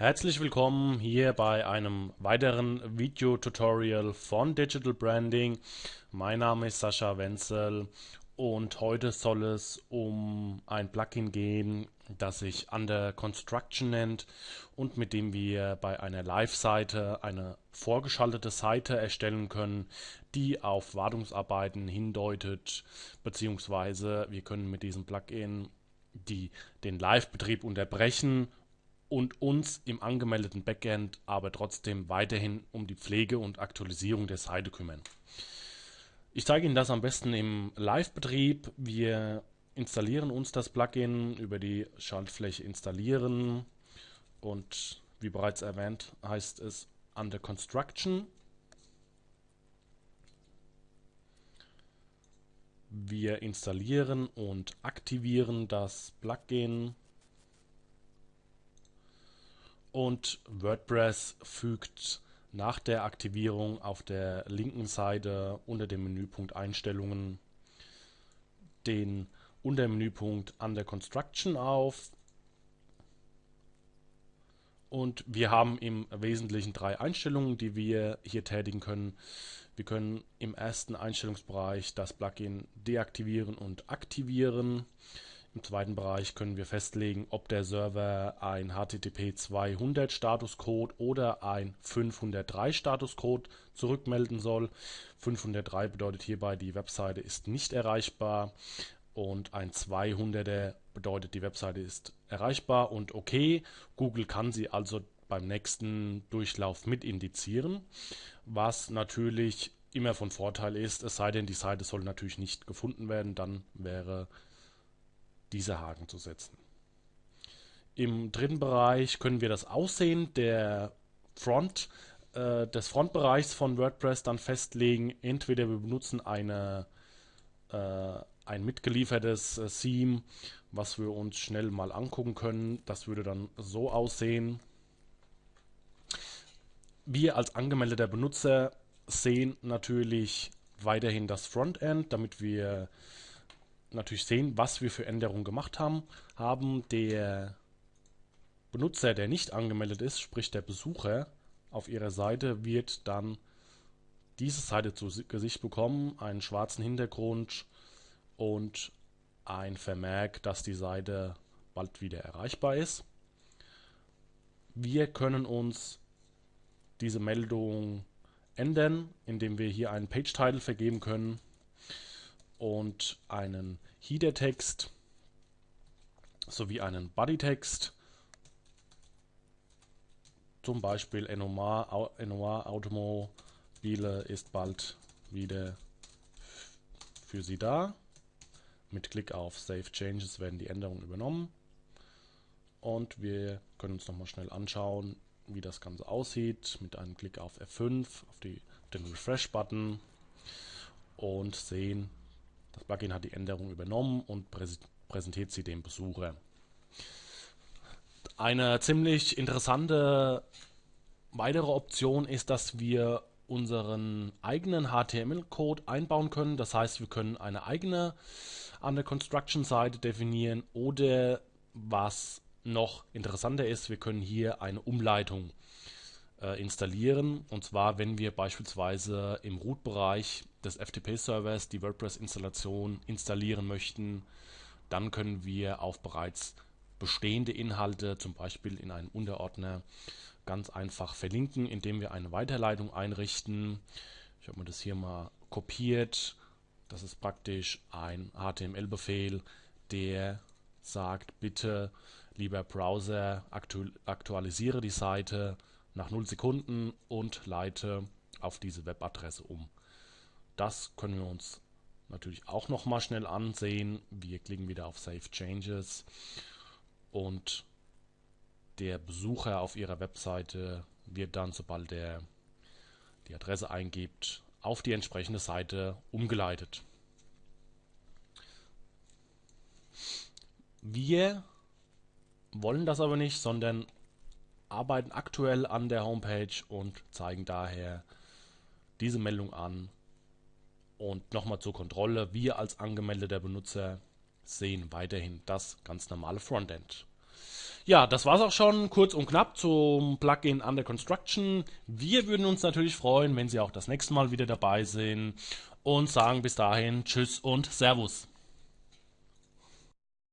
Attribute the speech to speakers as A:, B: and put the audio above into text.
A: Herzlich willkommen hier bei einem weiteren Video-Tutorial von Digital Branding. Mein Name ist Sascha Wenzel und heute soll es um ein Plugin gehen, das sich Under Construction nennt und mit dem wir bei einer Live-Seite eine vorgeschaltete Seite erstellen können, die auf Wartungsarbeiten hindeutet, beziehungsweise wir können mit diesem Plugin die, den Live-Betrieb unterbrechen und uns im angemeldeten Backend aber trotzdem weiterhin um die Pflege und Aktualisierung der Seite kümmern. Ich zeige Ihnen das am besten im Live-Betrieb. Wir installieren uns das Plugin über die Schaltfläche installieren und wie bereits erwähnt heißt es Under Construction. Wir installieren und aktivieren das Plugin und WordPress fügt nach der Aktivierung auf der linken Seite unter dem Menüpunkt Einstellungen den Untermenüpunkt Under Construction auf. Und wir haben im Wesentlichen drei Einstellungen, die wir hier tätigen können. Wir können im ersten Einstellungsbereich das Plugin deaktivieren und aktivieren. Im zweiten Bereich können wir festlegen, ob der Server ein HTTP 200 Statuscode oder ein 503 Statuscode zurückmelden soll. 503 bedeutet hierbei, die Webseite ist nicht erreichbar und ein 200er bedeutet, die Webseite ist erreichbar und okay. Google kann sie also beim nächsten Durchlauf mit indizieren, was natürlich immer von Vorteil ist, es sei denn, die Seite soll natürlich nicht gefunden werden, dann wäre diese Haken zu setzen. Im dritten Bereich können wir das Aussehen der Front, äh, des Frontbereichs von WordPress dann festlegen. Entweder wir benutzen eine, äh, ein mitgeliefertes äh, Theme, was wir uns schnell mal angucken können. Das würde dann so aussehen. Wir als angemeldeter Benutzer sehen natürlich weiterhin das Frontend, damit wir natürlich sehen, was wir für Änderungen gemacht haben. Haben der Benutzer, der nicht angemeldet ist, sprich der Besucher auf ihrer Seite, wird dann diese Seite zu Gesicht bekommen, einen schwarzen Hintergrund und ein Vermerk, dass die Seite bald wieder erreichbar ist. Wir können uns diese Meldung ändern, indem wir hier einen Page-Title vergeben können und einen Header-Text sowie einen Body-Text. Zum Beispiel Enomar, Enomar Automobile ist bald wieder für Sie da. Mit Klick auf Save Changes werden die Änderungen übernommen. Und wir können uns nochmal schnell anschauen, wie das Ganze aussieht. Mit einem Klick auf F5 auf die, den Refresh-Button und sehen, das Plugin hat die Änderung übernommen und präsentiert sie dem Besucher. Eine ziemlich interessante weitere Option ist, dass wir unseren eigenen HTML-Code einbauen können. Das heißt, wir können eine eigene Under Construction Seite definieren oder was noch interessanter ist, wir können hier eine Umleitung äh, installieren. Und zwar, wenn wir beispielsweise im Root-Bereich des FTP-Servers die WordPress-Installation installieren möchten, dann können wir auf bereits bestehende Inhalte, zum Beispiel in einem Unterordner, ganz einfach verlinken, indem wir eine Weiterleitung einrichten. Ich habe mir das hier mal kopiert. Das ist praktisch ein HTML-Befehl, der sagt, bitte, lieber Browser, aktualisiere die Seite nach 0 Sekunden und leite auf diese Webadresse um. Das können wir uns natürlich auch noch mal schnell ansehen. Wir klicken wieder auf Save Changes und der Besucher auf Ihrer Webseite wird dann, sobald er die Adresse eingibt, auf die entsprechende Seite umgeleitet. Wir wollen das aber nicht, sondern arbeiten aktuell an der Homepage und zeigen daher diese Meldung an. Und nochmal zur Kontrolle, wir als angemeldeter Benutzer sehen weiterhin das ganz normale Frontend. Ja, das war's auch schon, kurz und knapp zum Plugin Under Construction. Wir würden uns natürlich freuen, wenn Sie auch das nächste Mal wieder dabei sind und sagen bis dahin Tschüss und Servus.